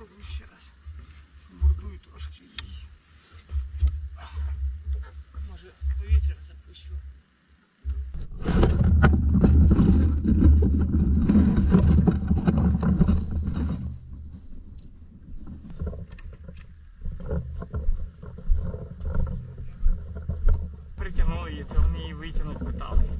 спробую ще раз. Бурдую трошки її. Може повітря запущу. Притягнули її, це вони її витягнути питались.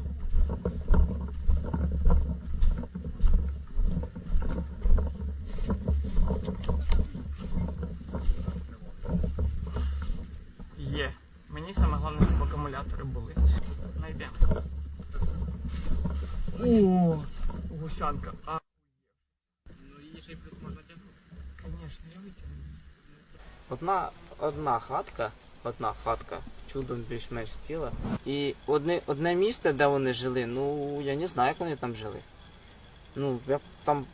Мені саме головне, щоб акумулятори були. Найдемо. О, гусянка. А, Ну її ще й плюс можна тягнути. звісно, я витягну. Одна, одна хатка, одна хатка, чудом більш-менш ціла. І одне, одне місце, де вони жили, ну я не знаю, як вони там жили. Ну, я там,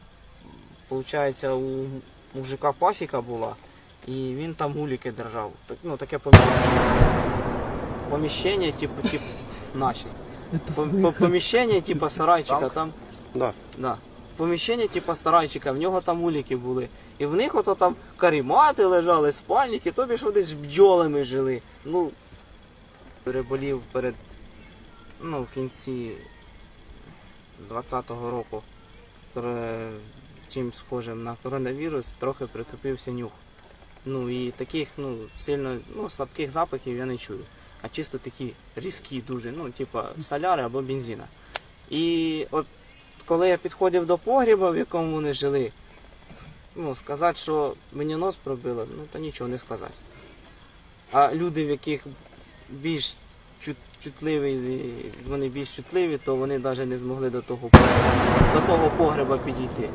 виходить, у мужика пасіка була, і він там гуліки держав. Так, ну, таке поміщення, типу, типу, наші. По- по- Поміщення, типу, сарайчика, там Да. Да. Поміщення, типу старайчика, в нього там уліки були. І в них ото там карімати лежали, спальники, тобі ж вони з бджолами жили. Ну, переболів перед, ну, в кінці 20-го року чим схожим на коронавірус, трохи притупився нюх. Ну і таких ну, сильно ну, слабких запахів я не чую. А чисто такі різкі дуже, ну, типа соляри або бензина. І от коли я підходив до погріба, в якому вони жили, ну, сказати, що мені нос пробило, ну то нічого не сказати. А люди, в яких більш чут, чутливі, вони більш чутливі, то вони навіть не змогли до того, до того погреба підійти.